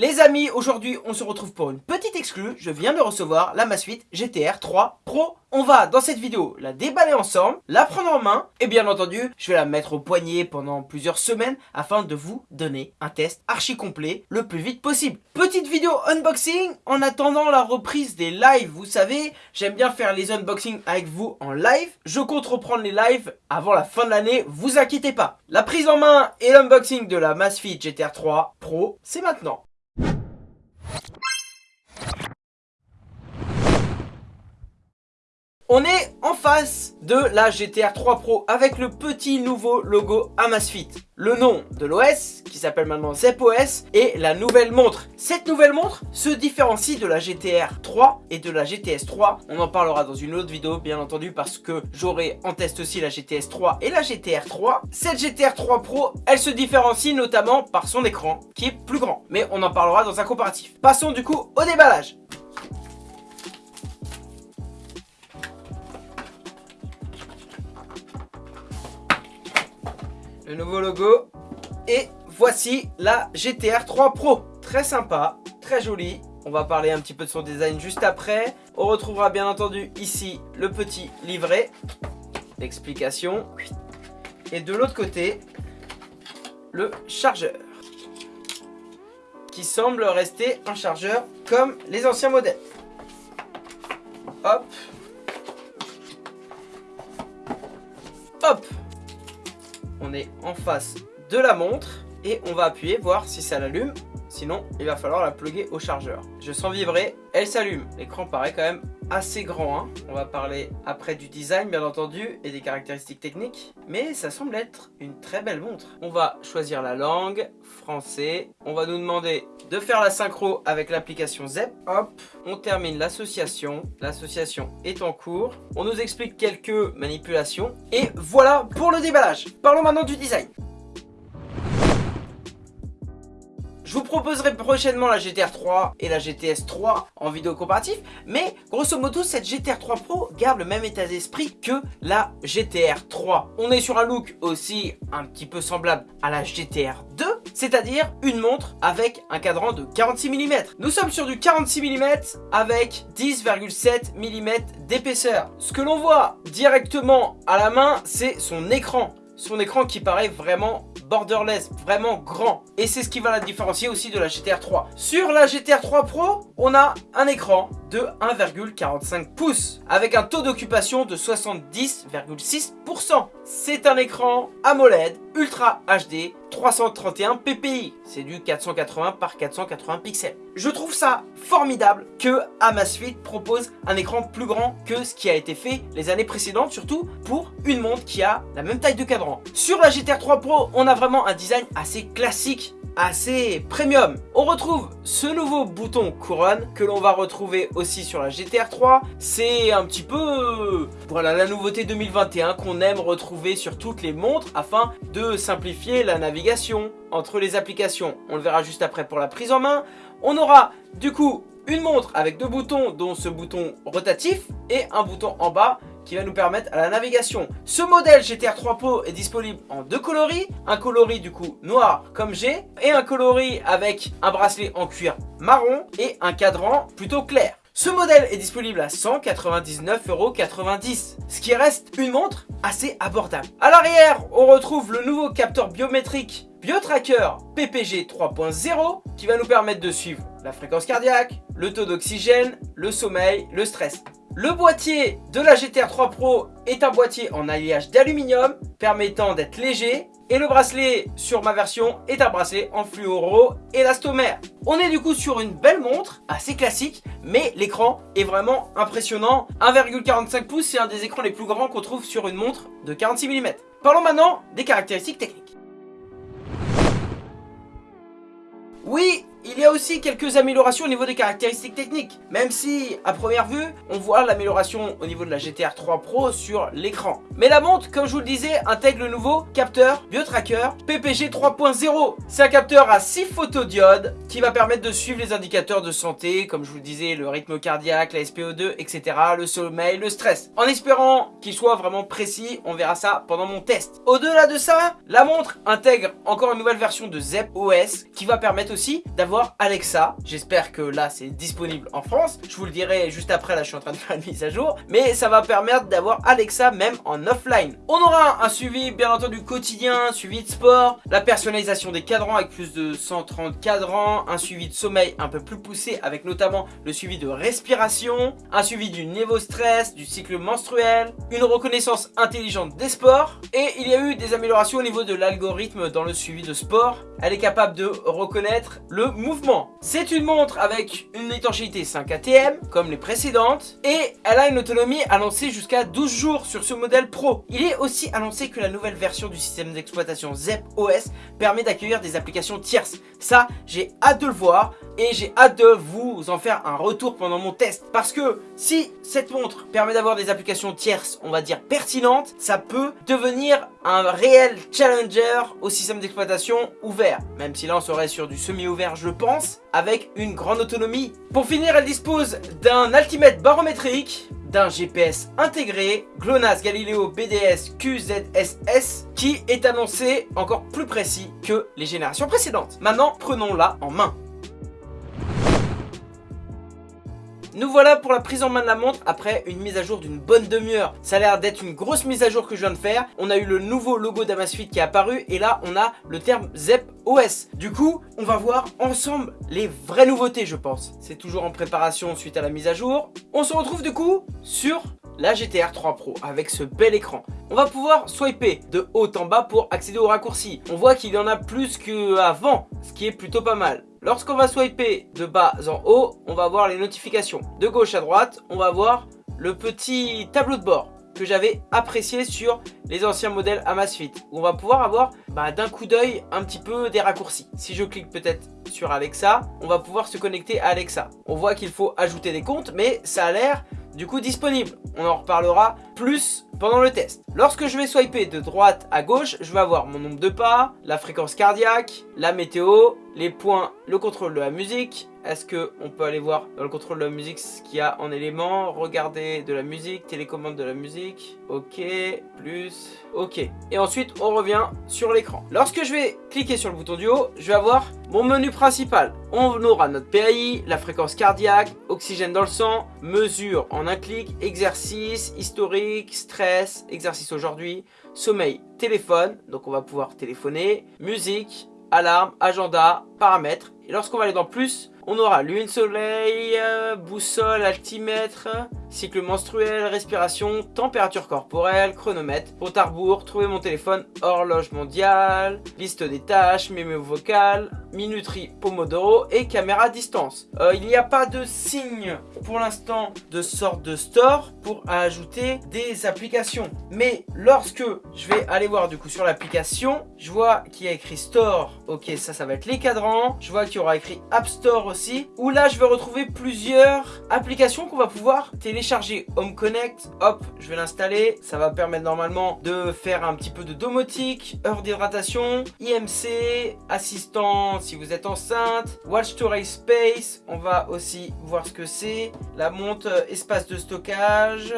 Les amis, aujourd'hui on se retrouve pour une petite exclue. Je viens de recevoir la Masfit GTR 3 Pro. On va dans cette vidéo la déballer ensemble, la prendre en main et bien entendu je vais la mettre au poignet pendant plusieurs semaines afin de vous donner un test archi complet le plus vite possible. Petite vidéo unboxing en attendant la reprise des lives. Vous savez, j'aime bien faire les unboxings avec vous en live. Je compte reprendre les lives avant la fin de l'année, vous inquiétez pas. La prise en main et l'unboxing de la Masfit GTR 3 Pro, c'est maintenant. On est en face de la GTR 3 Pro avec le petit nouveau logo Amazfit. Le nom de l'OS, qui s'appelle maintenant ZepOS, et la nouvelle montre. Cette nouvelle montre se différencie de la GTR 3 et de la GTS 3. On en parlera dans une autre vidéo, bien entendu, parce que j'aurai en test aussi la GTS 3 et la GTR 3. Cette GTR 3 Pro, elle se différencie notamment par son écran, qui est plus grand. Mais on en parlera dans un comparatif. Passons du coup au déballage. Le nouveau logo. Et voici la GTR 3 Pro. Très sympa, très jolie. On va parler un petit peu de son design juste après. On retrouvera bien entendu ici le petit livret d'explication. Et de l'autre côté, le chargeur. Qui semble rester un chargeur comme les anciens modèles. Hop on est en face de la montre et on va appuyer, voir si ça l'allume. Sinon, il va falloir la plugger au chargeur. Je sens vibrer, elle s'allume. L'écran paraît quand même assez grand. Hein. On va parler après du design, bien entendu, et des caractéristiques techniques. Mais ça semble être une très belle montre. On va choisir la langue, français. On va nous demander de faire la synchro avec l'application ZEP. Hop, on termine l'association. L'association est en cours. On nous explique quelques manipulations. Et voilà pour le déballage. Parlons maintenant du design. Je vous proposerai prochainement la GTR 3 et la GTS 3 en vidéo comparatif, mais grosso modo cette GTR 3 Pro garde le même état d'esprit que la GTR 3. On est sur un look aussi un petit peu semblable à la GTR 2, c'est-à-dire une montre avec un cadran de 46 mm. Nous sommes sur du 46 mm avec 10,7 mm d'épaisseur. Ce que l'on voit directement à la main, c'est son écran. Son écran qui paraît vraiment borderless, vraiment grand. Et c'est ce qui va la différencier aussi de la GTR 3. Sur la GTR 3 Pro, on a un écran de 1,45 pouces avec un taux d'occupation de 70,6%. C'est un écran AMOLED Ultra HD 331 ppi. C'est du 480 par 480 pixels. Je trouve ça formidable que Amazfit propose un écran plus grand que ce qui a été fait les années précédentes, surtout pour une montre qui a la même taille de cadran. Sur la GTR 3 Pro, on a vraiment un design assez classique assez premium. On retrouve ce nouveau bouton couronne que l'on va retrouver aussi sur la GTR 3. C'est un petit peu voilà la nouveauté 2021 qu'on aime retrouver sur toutes les montres afin de simplifier la navigation entre les applications. On le verra juste après pour la prise en main. On aura du coup une montre avec deux boutons dont ce bouton rotatif et un bouton en bas qui va nous permettre à la navigation. Ce modèle GTR 3 Pro est disponible en deux coloris, un coloris du coup noir comme j'ai et un coloris avec un bracelet en cuir marron et un cadran plutôt clair. Ce modèle est disponible à 199,90€, ce qui reste une montre assez abordable. À l'arrière, on retrouve le nouveau capteur biométrique BioTracker PPG 3.0 qui va nous permettre de suivre la fréquence cardiaque, le taux d'oxygène, le sommeil, le stress. Le boîtier de la GTR 3 Pro est un boîtier en alliage d'aluminium permettant d'être léger et le bracelet sur ma version est un bracelet en fluoro élastomère. On est du coup sur une belle montre, assez classique, mais l'écran est vraiment impressionnant. 1,45 pouces, c'est un des écrans les plus grands qu'on trouve sur une montre de 46 mm. Parlons maintenant des caractéristiques techniques. Oui, il y a aussi quelques améliorations au niveau des caractéristiques techniques, même si, à première vue, on voit l'amélioration au niveau de la GTR 3 Pro sur l'écran. Mais la montre, comme je vous le disais, intègre le nouveau capteur BioTracker PPG 3.0. C'est un capteur à 6 photodiodes qui va permettre de suivre les indicateurs de santé, comme je vous le disais, le rythme cardiaque, la SPO2, etc., le sommeil, le stress. En espérant qu'il soit vraiment précis, on verra ça pendant mon test. Au-delà de ça, la montre intègre encore une nouvelle version de ZEP OS qui va permettre aussi d'avoir Alexa. J'espère que là c'est disponible en France. Je vous le dirai juste après, là je suis en train de faire une mise à jour. Mais ça va permettre d'avoir Alexa même en offline. On aura un suivi bien entendu quotidien, suivi de sport, la personnalisation des cadrans avec plus de 130 cadrans, un suivi de sommeil un peu plus poussé avec notamment le suivi de respiration, un suivi du niveau stress, du cycle menstruel, une reconnaissance intelligente des sports et il y a eu des améliorations au niveau de l'algorithme dans le suivi de sport. Elle est capable de reconnaître le mouvement. C'est une montre avec une étanchéité 5 ATM comme les précédentes et elle a une autonomie annoncée jusqu'à 12 jours sur ce modèle Pro. Il est aussi annoncé que la nouvelle version du système d'exploitation ZEP OS permet d'accueillir des applications tierces. Ça, j'ai hâte de le voir et j'ai hâte de vous en faire un retour pendant mon test. Parce que si cette montre permet d'avoir des applications tierces, on va dire pertinentes, ça peut devenir un réel challenger au système d'exploitation ouvert. Même si là on serait sur du semi-ouvert je pense, avec une grande autonomie. Pour finir, elle dispose d'un altimètre barométrique, d'un GPS intégré, GLONASS Galileo BDS QZSS, qui est annoncé encore plus précis que les générations précédentes. Maintenant, prenons-la en main. Nous voilà pour la prise en main de la montre après une mise à jour d'une bonne demi-heure. Ça a l'air d'être une grosse mise à jour que je viens de faire. On a eu le nouveau logo d'Amazfit qui est apparu et là on a le terme ZEP OS. Du coup, on va voir ensemble les vraies nouveautés je pense. C'est toujours en préparation suite à la mise à jour. On se retrouve du coup sur la GTR 3 Pro avec ce bel écran. On va pouvoir swiper de haut en bas pour accéder aux raccourcis. On voit qu'il y en a plus qu'avant, ce qui est plutôt pas mal. Lorsqu'on va swiper de bas en haut, on va voir les notifications. De gauche à droite, on va voir le petit tableau de bord que j'avais apprécié sur les anciens modèles Amazfit. On va pouvoir avoir bah, d'un coup d'œil un petit peu des raccourcis. Si je clique peut-être sur Alexa, on va pouvoir se connecter à Alexa. On voit qu'il faut ajouter des comptes, mais ça a l'air du coup disponible. On en reparlera plus pendant le test. Lorsque je vais swiper de droite à gauche, je vais avoir mon nombre de pas, la fréquence cardiaque, la météo, les points, le contrôle de la musique. Est-ce qu'on peut aller voir dans le contrôle de la musique ce qu'il y a en éléments? Regarder de la musique, télécommande de la musique. Ok, plus, ok. Et ensuite, on revient sur l'écran. Lorsque je vais cliquer sur le bouton du haut, je vais avoir mon menu principal. On aura notre PAI, la fréquence cardiaque, oxygène dans le sang, mesure en un clic, exercice, historique, stress, exercice aujourd'hui, sommeil, téléphone, donc on va pouvoir téléphoner, musique, alarme, agenda, paramètres. Et lorsqu'on va aller dans plus, on aura lune, soleil, euh, boussole, altimètre, cycle menstruel, respiration, température corporelle, chronomètre, compte à trouver mon téléphone, horloge mondiale, liste des tâches, mémo vocal, minuterie Pomodoro et caméra distance. Euh, il n'y a pas de signe pour l'instant de sorte de store pour ajouter des applications. Mais lorsque je vais aller voir du coup sur l'application, je vois qu'il y a écrit store. Ok, ça, ça va être les cadrans. Je vois qu'il y aura écrit App Store aussi. Où là, je vais retrouver plusieurs applications qu'on va pouvoir télécharger. Home Connect, hop, je vais l'installer. Ça va permettre normalement de faire un petit peu de domotique, heure d'hydratation, IMC, assistant si vous êtes enceinte, Watch to Race Space, on va aussi voir ce que c'est, la montre euh, espace de stockage,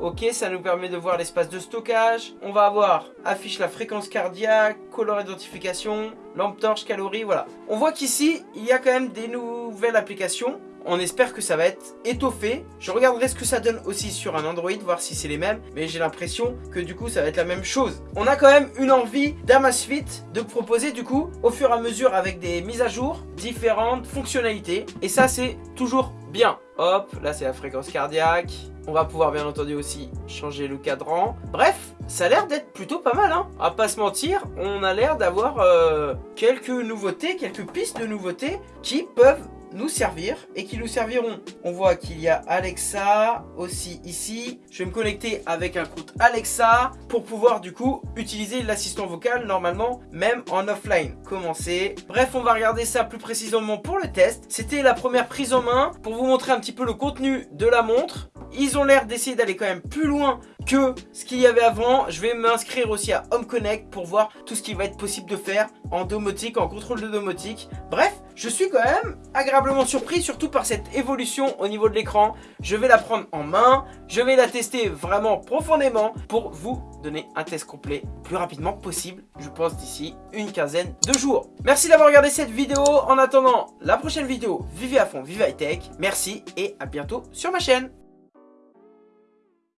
ok ça nous permet de voir l'espace de stockage, on va avoir affiche la fréquence cardiaque, color identification, lampe torche, calories, voilà. On voit qu'ici il y a quand même des nouvelles applications, on espère que ça va être étoffé. Je regarderai ce que ça donne aussi sur un Android, voir si c'est les mêmes. Mais j'ai l'impression que du coup, ça va être la même chose. On a quand même une envie d'Amazfit de proposer du coup, au fur et à mesure, avec des mises à jour, différentes fonctionnalités. Et ça, c'est toujours bien. Hop, là c'est la fréquence cardiaque. On va pouvoir bien entendu aussi changer le cadran. Bref, ça a l'air d'être plutôt pas mal. Hein. À pas se mentir, on a l'air d'avoir euh, quelques nouveautés, quelques pistes de nouveautés qui peuvent nous servir et qui nous serviront. On voit qu'il y a Alexa aussi ici. Je vais me connecter avec un compte Alexa pour pouvoir du coup utiliser l'assistant vocal normalement même en offline. Commencer. Bref, on va regarder ça plus précisément pour le test. C'était la première prise en main pour vous montrer un petit peu le contenu de la montre. Ils ont l'air d'essayer d'aller quand même plus loin que ce qu'il y avait avant. Je vais m'inscrire aussi à Home Connect pour voir tout ce qui va être possible de faire en domotique, en contrôle de domotique. Bref, je suis quand même agréablement surpris, surtout par cette évolution au niveau de l'écran. Je vais la prendre en main, je vais la tester vraiment profondément pour vous donner un test complet plus rapidement possible, je pense d'ici une quinzaine de jours. Merci d'avoir regardé cette vidéo. En attendant la prochaine vidéo, vivez à fond, vivez high tech. Merci et à bientôt sur ma chaîne.